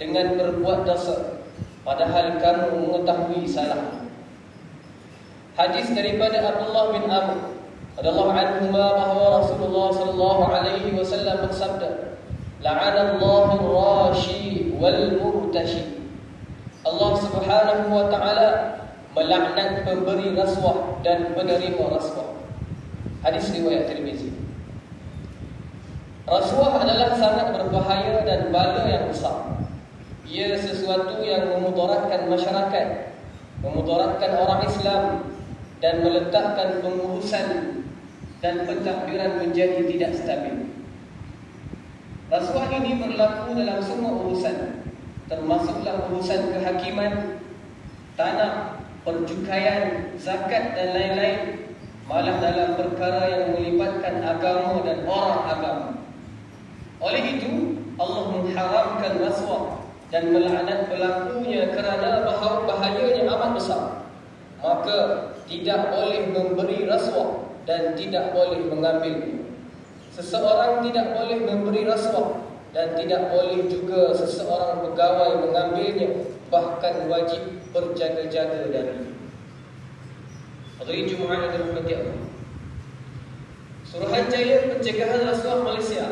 dengan berbuat dosa padahal kamu mengetahui salah. Hadis daripada Abdullah bin Amr radhiyallahu anhu bahawa Rasulullah sallallahu alaihi wasallam bersabda, "La'anallahu ar-rashi wal murtashi." Allah Subhanahu wa taala melaknat pemberi rasuah dan penerima rasuah. Hadis riwayat Tirmizi. Rasuah adalah sangat berbahaya dan bala yang besar. Ia sesuatu yang memudaratkan masyarakat, memudaratkan orang Islam dan meletakkan pengurusan dan pentadbiran menjadi tidak stabil. Rasuah ini berlaku dalam semua urusan, termasuklah urusan kehakiman, tanah, percukaian, zakat dan lain-lain, malah dalam perkara yang melibatkan agama dan orang agama. Oleh itu, Allah mengharamkan rasuah dan melaknat pelakunya kerana bahayanya amat besar. Maka tidak boleh memberi rasuah dan tidak boleh mengambilnya. Seseorang tidak boleh memberi rasuah dan tidak boleh juga seseorang pegawai mengambilnya bahkan wajib berjaga-jaga dari. Hari Jumaat yang dirahmati Allah. Suruhanjaya Pencegahan Rasuah Malaysia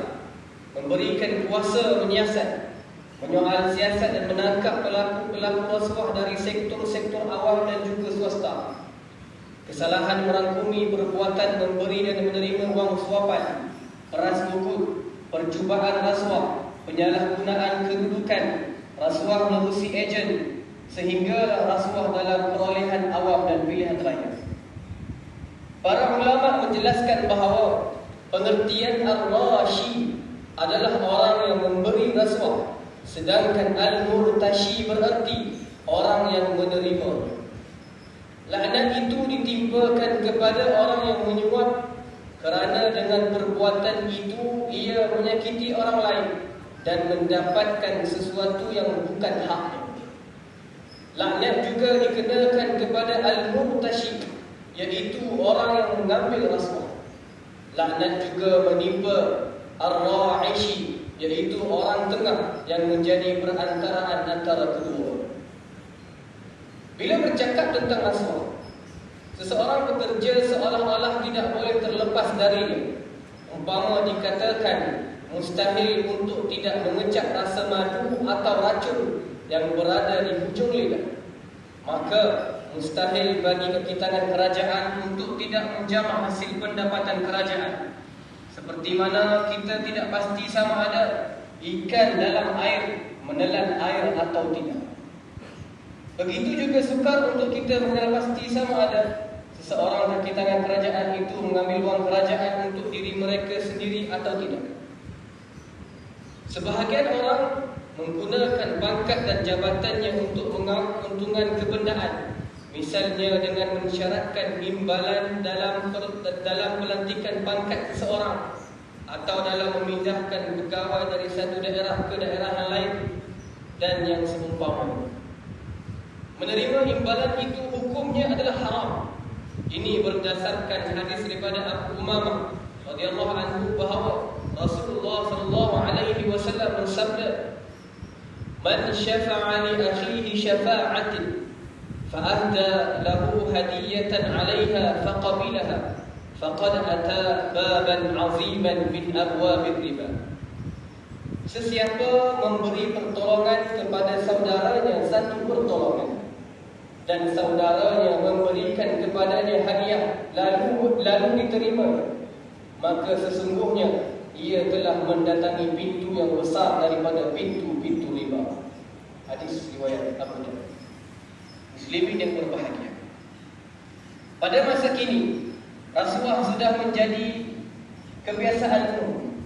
memberikan kuasa menyiasat, menyoal siasat dan menangkap pelaku-pelaku rasuah dari sektor-sektor awam dan juga swasta. Kesalahan merangkumi perbuatan memberi dan menerima wang suapan, peras bukut, percubaan rasuah, penyalahgunaan kedudukan, rasuah melalui ejen, sehingga rasuah dalam perolehan awam dan pilihan raya. Para ulama menjelaskan bahawa pengertian ar-rashi adalah orang yang memberi rasuah sedangkan al-murtashi berarti orang yang menerima. Laknat itu ditimpakan kepada orang yang menyuap kerana dengan perbuatan itu ia menyakiti orang lain dan mendapatkan sesuatu yang bukan haknya. Laknat juga dikenakan kepada al-murtashi iaitu orang yang mengambil rasuah laknat juga menimpa Ar-Ra'ishi Iaitu orang tengah yang menjadi perantaraan antara kedua. Bila bercakap tentang rasuah Seseorang bekerja seolah-olah tidak boleh terlepas darinya. Umpama dikatakan Mustahil untuk tidak mengecap rasa madu atau racun Yang berada di hujung lidah. Maka mustahil bagi kekitangan kerajaan Untuk tidak menjamah hasil pendapatan kerajaan seperti mana kita tidak pasti sama ada ikan dalam air menelan air atau tidak. Begitu juga sukar untuk kita mengenal pasti sama ada seseorang kaki tangan kerajaan itu mengambil wang kerajaan untuk diri mereka sendiri atau tidak. Sebahagian orang menggunakan pangkat dan jabatannya untuk menguntungan kebendaan Misalnya dengan mensyaratkan imbalan dalam dalam pelantikan pangkat seseorang atau dalam memindahkan pegawai dari satu daerah ke daerah yang lain dan yang seumpamanya. Menerima imbalan itu hukumnya adalah haram. Ini berdasarkan hadis daripada Abu Umamah radhiyallahu anhu bahawa Rasulullah sallallahu alaihi wasallam bersabda, "Man syafa'a li akhihi syafa'atin فأهدى له هدية عليها فقبلها فقد أتى بابا عظيما من أبواب الربا Sesiapa memberi pertolongan kepada saudaranya satu pertolongan dan saudaranya memberikan kepadanya hadiah lalu lalu diterima maka sesungguhnya ia telah mendatangi pintu yang besar daripada pintu-pintu riba. Hadis riwayat Abu Dawud muslimin yang berbahagia. Pada masa kini, rasuah sudah menjadi kebiasaan umum.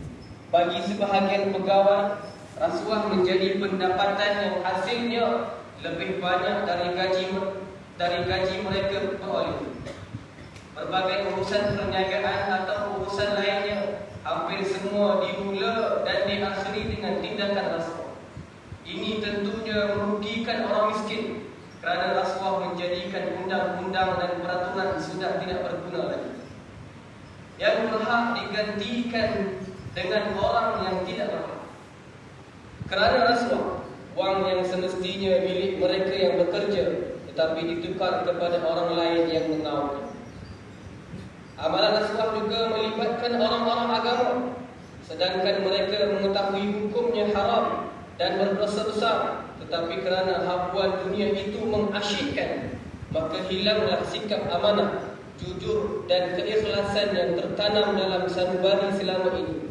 Bagi sebahagian pegawai, rasuah menjadi pendapatan yang hasilnya lebih banyak dari gaji dari gaji mereka peroleh. Berbagai urusan perniagaan atau urusan lainnya hampir semua dimula dan diakhiri dengan tindakan rasuah. Ini tentunya merugikan orang miskin kerana rasuah menjadikan undang-undang dan peraturan sudah tidak berguna lagi. Yang digantikan dengan orang yang tidak berhak. Kerana rasuah wang yang semestinya milik mereka yang bekerja tetapi ditukar kepada orang lain yang mengawal. Amalan rasuah juga melibatkan orang-orang agama sedangkan mereka mengetahui hukumnya haram dan berdosa besar tetapi kerana hapuan dunia itu mengasyikkan maka hilanglah sikap amanah jujur dan keikhlasan yang tertanam dalam sanubari selama ini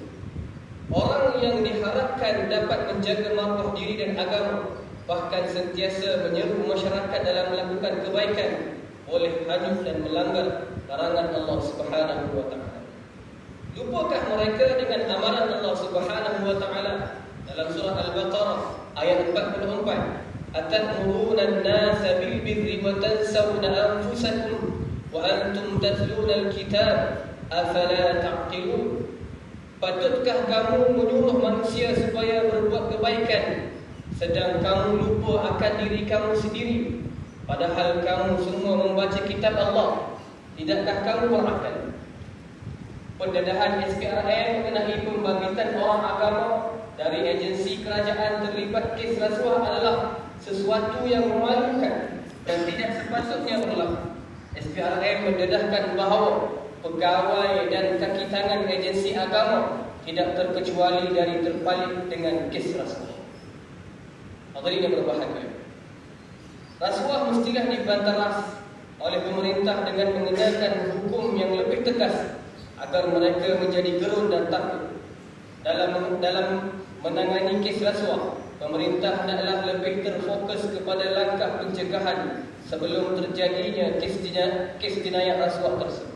Orang yang diharapkan dapat menjaga maruah diri dan agama bahkan sentiasa menyeru masyarakat dalam melakukan kebaikan boleh hanyut dan melanggar larangan Allah Subhanahu wa taala. Lupakah mereka dengan amaran Allah Subhanahu wa taala dalam surah Al-Baqarah ayat 44? Atamuruna an-nasa bil birri wa tansawna anfusakum antum tatluna al-kitab afala ta'qilun? Patutkah kamu menyuruh manusia supaya berbuat kebaikan? Sedang kamu lupa akan diri kamu sendiri. Padahal kamu semua membaca kitab Allah. Tidakkah kamu berakal? Pendedahan SPRM mengenai pembangkitan orang agama Dari agensi kerajaan terlibat kes rasuah adalah Sesuatu yang memalukan Dan tidak sepatutnya berlaku SPRM mendedahkan bahawa pegawai dan kaki tangan agensi agama tidak terkecuali dari terpalit dengan kes rasuah. Hadirin yang berbahagia. Rasuah mestilah dibantaras oleh pemerintah dengan mengenakan hukum yang lebih tegas agar mereka menjadi gerun dan takut. Dalam dalam menangani kes rasuah, pemerintah hendaklah lebih terfokus kepada langkah pencegahan sebelum terjadinya kes jenayah rasuah tersebut.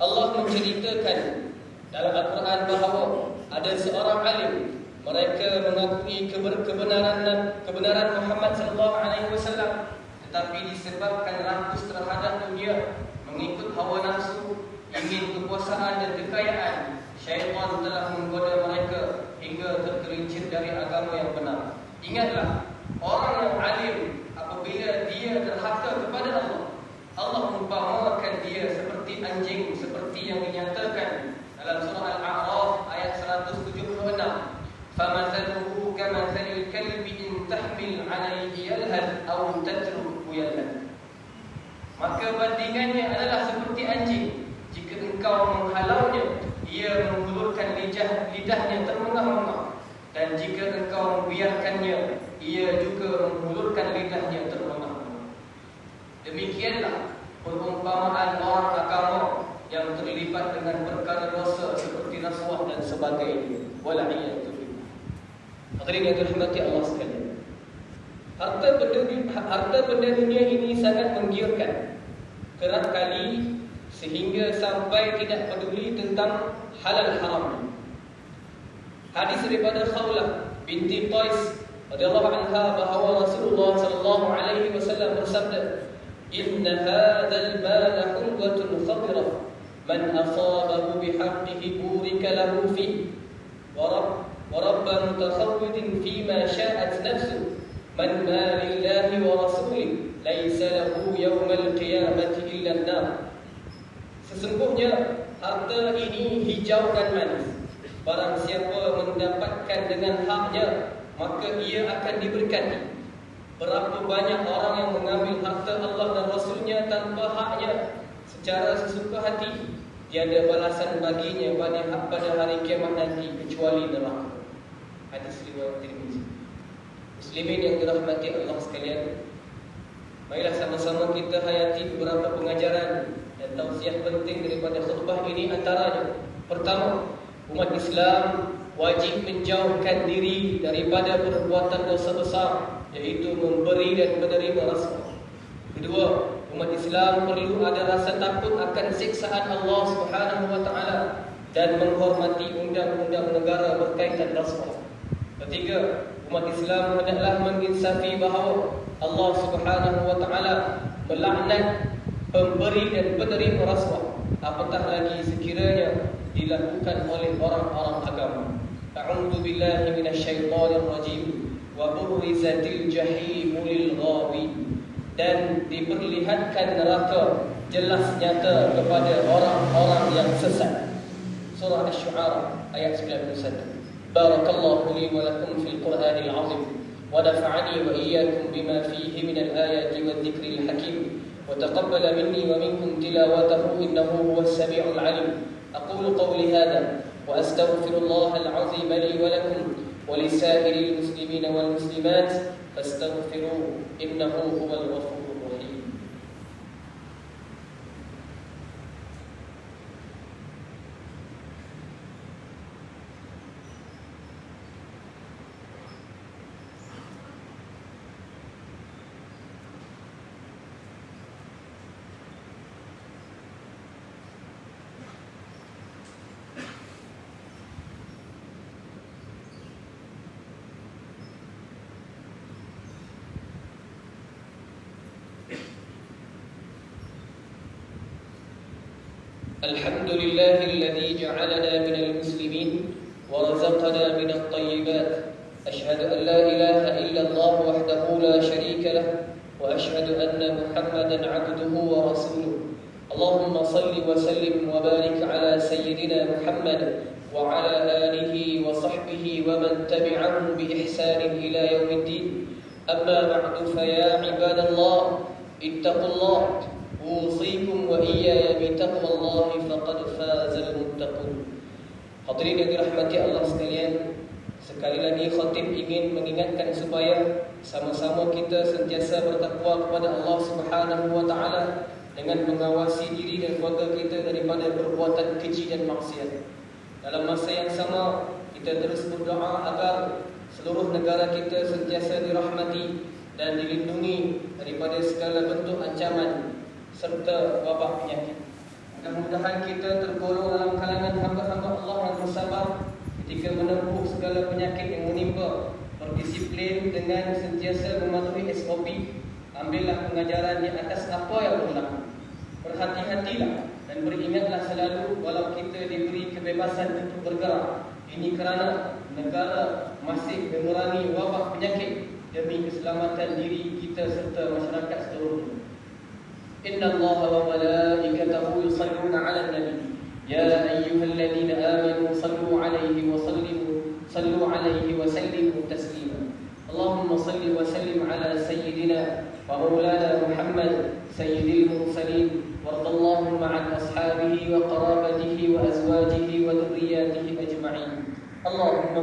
Allah menceritakan dalam Al-Quran bahawa ada seorang alim mereka mengakui kebenaran kebenaran Muhammad sallallahu alaihi wasallam tetapi disebabkan rakus terhadap dunia mengikut hawa nafsu ingin kekuasaan dan kekayaan syaitan telah menggoda mereka hingga tergelincir dari agama yang benar ingatlah orang yang alim apabila dia terhaka kepada Allah Allah mengumpamakan dia seperti anjing seperti yang dinyatakan dalam surah Al-A'raf ayat 176. Famathaluhu kamathalil kalbi in tahmil 'alayhi yalhad aw tatruku yalhad. Maka bandingannya adalah seperti anjing. Jika engkau menghalaunya, ia menghulurkan lidah lidahnya termengah-mengah. Dan jika engkau membiarkannya, ia juga menghulurkan lidahnya termengah-mengah. Demikianlah perumpamaan orang agama yang terlibat dengan perkara dosa seperti rasuah dan sebagainya. Wala'iyatu billah. Hadirin yang dirahmati Allah sekalian. Harta benda, harta benda dunia ini sangat menggiurkan. Kerap kali sehingga sampai tidak peduli tentang halal haram. Hadis daripada Khawlah binti Qais radhiyallahu anha bahawa Rasulullah sallallahu alaihi wasallam bersabda إن هذا المال حلوة خضرة من أصابه بحقه بورك له فيه ورب ورب متخوض فيما شاءت نفسه من ما لله ورسوله ليس له يوم القيامة إلا النار Sesungguhnya harta ini hijau dan manis Barang siapa mendapatkan dengan haknya Maka ia akan diberkati Berapa banyak orang yang mengambil harta Allah dan Rasulnya tanpa haknya? Secara sesuka hati Tiada balasan baginya pada, pada hari kiamat nanti kecuali neraka. Hadis riwayat Tirmizi. Muslimin yang dirahmati Allah sekalian Marilah sama-sama kita hayati beberapa pengajaran dan tausiah penting daripada khutbah ini antaranya. Pertama, umat Islam wajib menjauhkan diri daripada perbuatan dosa besar yaitu memberi dan menerima rasuah. Kedua, umat Islam perlu ada rasa takut akan siksaan Allah Subhanahu wa taala dan menghormati undang-undang negara berkaitan rasuah. Ketiga, umat Islam hendaklah menginsafi bahawa Allah Subhanahu wa taala melaknat pemberi dan penerima rasuah. Apatah lagi sekiranya dilakukan oleh orang-orang agama. A'udzu billahi minasyaitonir rajim wa burrizatil jahim lil dan diperlihatkan neraka jelas nyata kepada orang-orang yang sesat surah asy-syu'ara ayat 91 barakallahu li wa lakum fil qur'anil azim ونفعني وإياكم بما فيه من الآيات والذكر الحكيم وتقبل مني ومنكم تلاوته إنه هو السميع العليم أقول قولي هذا وأستغفر الله العظيم لي ولكم ولسائر المسلمين والمسلمات فاستغفروه إنه هو الغفور الحمد لله الذي جعلنا من المسلمين ورزقنا من الطيبات. أشهد أن لا إله إلا الله وحده لا شريك له وأشهد أن محمدا عبده ورسوله. اللهم صل وسلم وبارك على سيدنا محمد وعلى آله وصحبه ومن تبعهم بإحسان إلى يوم الدين. أما بعد فيا عباد الله اتقوا الله. Usikum wa iyaya bi taqwallahi faqad fazal muttaqun. Hadirin yang dirahmati Allah sekalian, sekali lagi khatib ingin mengingatkan supaya sama-sama kita sentiasa bertakwa kepada Allah Subhanahu wa taala dengan mengawasi diri dan keluarga kita daripada perbuatan keji dan maksiat. Dalam masa yang sama, kita terus berdoa agar seluruh negara kita sentiasa dirahmati dan dilindungi daripada segala bentuk ancaman serta wabak penyakit. Mudah-mudahan kita tergolong dalam kalangan hamba-hamba Allah yang bersabar ketika menempuh segala penyakit yang menimpa. Berdisiplin dengan sentiasa mematuhi SOP. Ambillah pengajaran di atas apa yang berlaku. Berhati-hatilah dan beringatlah selalu walau kita diberi kebebasan untuk bergerak. Ini kerana negara masih mengurangi wabak penyakit demi keselamatan diri kita serta masyarakat seluruhnya. إن الله وملائكته يصلون على النبي. يا أيها الذين آمنوا صلوا عليه وسلموا صلوا عليه وسلموا تسليما. اللهم صل وسلم على سيدنا ومولانا محمد سيد المرسلين. وارض اللهم عن أصحابه وقرابته وأزواجه وذرياته أجمعين. اللهم